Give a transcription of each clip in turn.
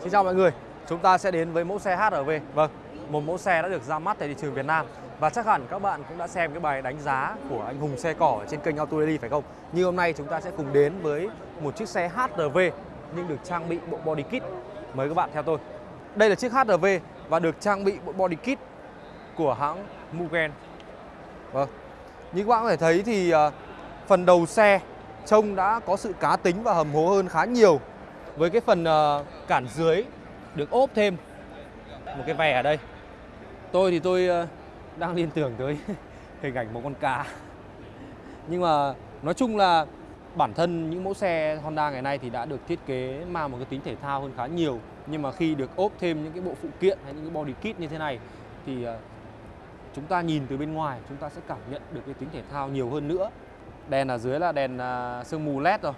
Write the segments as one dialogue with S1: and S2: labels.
S1: Xin chào mọi người, chúng ta sẽ đến với mẫu xe HRV Vâng, một mẫu xe đã được ra mắt tại thị trường Việt Nam. Và chắc hẳn các bạn cũng đã xem cái bài đánh giá của anh Hùng Xe Cỏ trên kênh Auto Daily phải không? Như hôm nay chúng ta sẽ cùng đến với một chiếc xe HRV nhưng được trang bị bộ body kit. Mời các bạn theo tôi. Đây là chiếc HRV và được trang bị bộ body kit của hãng Mugen. Vâng, như các bạn có thể thấy thì à, phần đầu xe trông đã có sự cá tính và hầm hố hơn khá nhiều với cái phần ờ, cản dưới, được ốp thêm một cái vè ở đây. Tôi thì tôi ờ, đang liên tưởng tới hình ảnh một con cá. Nhưng mà nói chung là bản thân những mẫu xe Honda ngày nay thì đã được thiết kế mang một cái tính thể thao hơn khá nhiều. Nhưng mà khi được ốp thêm những cái bộ phụ kiện hay những cái body kit như thế này thì ờ, chúng ta nhìn từ bên ngoài, chúng ta sẽ cảm nhận được cái tính thể thao nhiều hơn nữa. Đèn ở dưới là đèn sương mù led rồi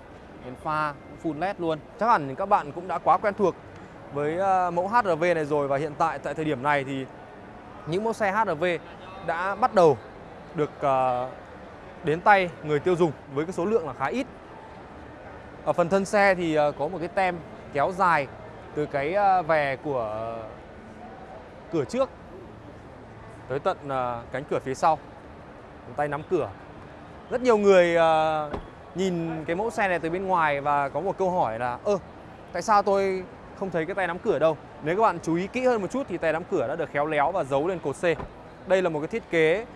S1: đèn pha full led luôn. Chắc hẳn các bạn cũng đã quá quen thuộc với ờ, mẫu HRV này rồi và hiện tại tại thời điểm này thì những mẫu xe HRV đã bắt đầu được ờ, đến tay người tiêu dùng với cái số lượng là khá ít. Ở phần thân xe thì ờ, có một cái tem kéo dài từ cái vè của cửa trước tới tận cánh cửa phía sau. Tay nắm cửa. Rất nhiều người nhìn cái mẫu xe này từ bên ngoài và có một câu hỏi là, ơ, tại sao tôi không thấy cái tay nắm cửa đâu? Nếu các bạn chú ý kỹ hơn một chút thì tay nắm cửa đã được khéo léo và giấu lên cột C. Đây là một cái thiết kế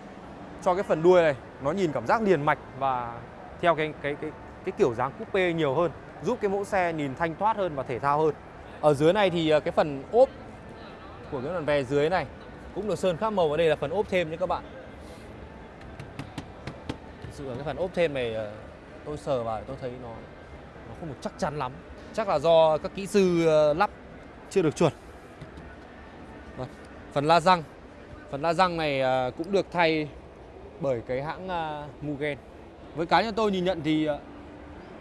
S1: cho cái phần đuôi này, nó nhìn cảm giác liền mạch và theo cái cái cái cái kiểu dáng coupe nhiều hơn, giúp cái mẫu xe nhìn thanh thoát hơn và thể thao hơn. Ở dưới này thì ờ, cái phần ốp của cái phần về dưới này cũng được sơn khác màu và đây là phần ốp thêm nhé các bạn. Thực sự là cái phần ốp thêm này ờ, tôi sờ vào tôi thấy nó nó không được chắc chắn lắm. Chắc là do các kỹ sư ờ, lắp chưa được chuẩn. Vâng, phần la răng. Phần la răng này ờ, cũng được thay bởi cái hãng ờ, Mugen. Với cá nhân tôi nhìn nhận thì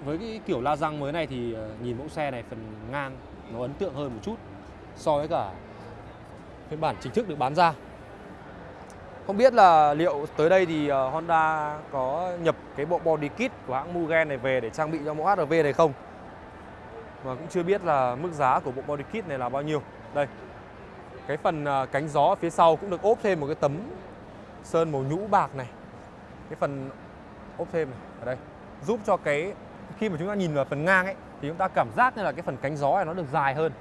S1: với cái kiểu la răng mới này thì nhìn mẫu xe này phần ngang nó ấn tượng hơn một chút so với cả phiên bản chính thức được bán ra không biết là liệu tới đây thì ờ, Honda có nhập cái bộ body kit của hãng Mugen này về để trang bị cho mẫu HRV này không? Mà cũng chưa biết là mức giá của bộ body kit này là bao nhiêu. Đây. Cái phần ờ, cánh gió phía sau cũng được ốp thêm một cái tấm sơn màu nhũ bạc này. Cái phần ốp thêm này, ở đây giúp cho cái, khi mà chúng ta nhìn vào phần ngang ấy, thì chúng ta cảm giác như là cái phần cánh gió này nó được dài hơn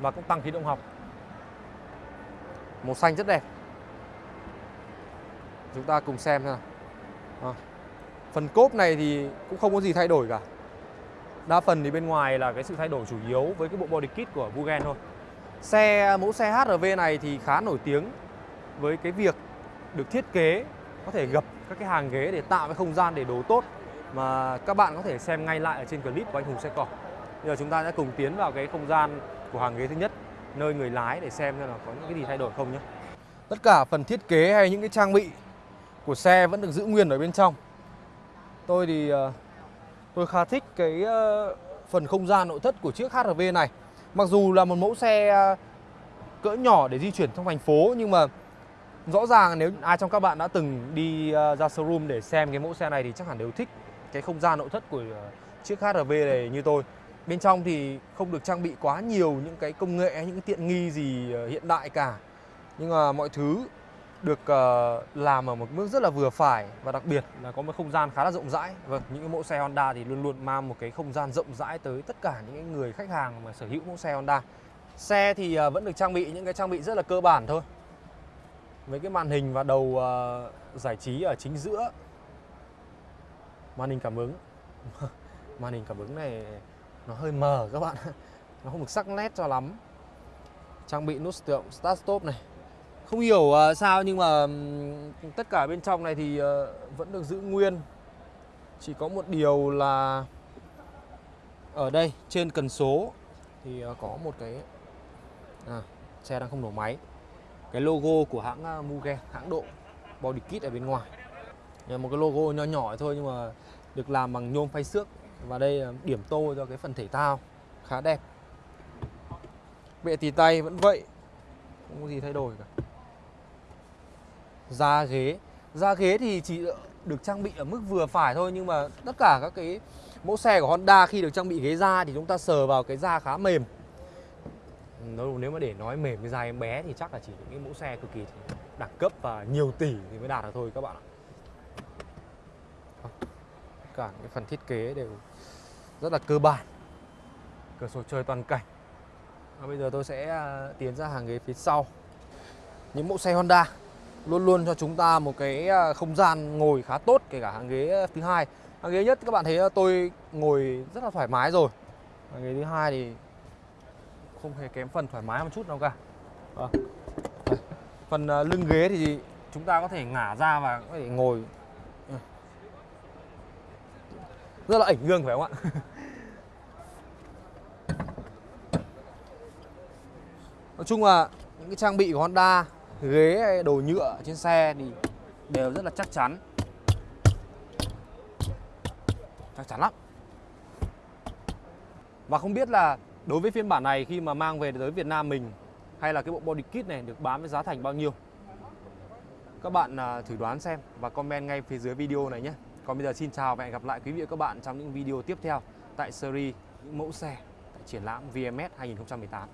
S1: và cũng tăng khí động học. Màu xanh rất đẹp chúng ta cùng xem nào. À. phần cốp này thì cũng không có gì thay đổi cả. Đa phần thì bên ngoài là cái sự thay đổi chủ yếu với cái bộ body kit của Mugen thôi. Xe, mẫu xe HRV này thì khá nổi tiếng với cái việc được thiết kế, có thể gập các cái hàng ghế để tạo cái không gian để đồ tốt mà các bạn có thể xem ngay lại ở trên clip của anh Hùng xe cỏ bây giờ chúng ta sẽ cùng tiến vào cái không gian của hàng ghế thứ nhất, nơi người lái để xem xem là có những cái gì thay đổi không nhé. Tất cả phần thiết kế hay những cái trang bị của xe vẫn được giữ nguyên ở bên trong. Tôi thì ờ, tôi khá thích cái ờ, phần không gian nội thất của chiếc HRV này. Mặc dù là một mẫu xe ờ, cỡ nhỏ để di chuyển trong thành phố Nhưng mà rõ ràng nếu ai trong các bạn đã từng đi ra showroom để xem cái mẫu xe này Thì chắc hẳn đều thích cái không gian nội thất của chiếc HRV này như tôi. Bên trong thì không được trang bị quá nhiều những cái công nghệ, những cái tiện nghi gì hiện đại cả. Nhưng mà mọi thứ được uh, làm ở một mức rất là vừa phải và đặc biệt là có một không gian khá là rộng rãi. Vâng, những cái mẫu xe Honda thì luôn luôn mang một cái không gian rộng rãi tới tất cả những người khách hàng mà sở hữu mẫu xe Honda. Xe thì uh, vẫn được trang bị những cái trang bị rất là cơ bản thôi. Với cái màn hình và đầu uh, giải trí ở chính giữa. Màn hình cảm ứng. màn hình cảm ứng này nó hơi mờ các bạn. nó không được sắc nét cho lắm. Trang bị nút start stop này không hiểu uh, sao nhưng mà um, tất cả bên trong này thì uh, vẫn được giữ nguyên. Chỉ có một điều là Ở đây trên cần số Thì uh, có một cái à, Xe đang không nổ máy. Cái logo của hãng uh, Mugen, hãng độ Body kit ở bên ngoài. Một cái logo nhỏ nhỏ thôi nhưng mà Được làm bằng nhôm phay xước. Và đây là điểm tô cho cái phần thể thao. Khá đẹp. Bệ tì tay vẫn vậy. Không có gì thay đổi cả da ghế. Da ghế thì chỉ được trang bị ở mức vừa phải thôi, nhưng mà tất cả các cái mẫu xe của Honda khi được trang bị ghế da thì chúng ta sờ vào cái da khá mềm. Nếu mà để nói mềm với da em bé thì chắc là chỉ những cái mẫu xe cực kỳ đẳng cấp và nhiều tỷ thì mới đạt được thôi các bạn ạ. Cả cái phần thiết kế đều rất là cơ bản. Cửa sổ trời toàn cảnh. Và bây giờ tôi sẽ à, tiến ra hàng ghế phía sau. Những mẫu xe Honda luôn luôn cho chúng ta một cái à, không gian ngồi khá tốt, kể cả hàng ghế à, thứ hai. Hàng ghế nhất, các bạn thấy à, tôi ngồi rất là thoải mái rồi. Hàng ghế thứ hai thì không hề kém phần thoải mái một chút nào cả. Ờ. À. phần lưng ghế thì chúng ta có thể ngả ra và có thể ngồi. Rất là ảnh gương phải không ạ? Nói chung là những cái trang bị của Honda ghế hay đồ nhựa trên xe thì đều rất là chắc chắn. Chắc chắn lắm. Và không biết là đối với phiên bản này khi mà mang về tới Việt Nam mình hay là cái bộ body kit này được bán với giá thành bao nhiêu? Các bạn à, thử đoán xem và comment ngay phía dưới video này nhé. Còn bây giờ xin chào và hẹn gặp lại quý vị và các bạn trong những video tiếp theo tại series những mẫu xe tại triển lãm VMS 2018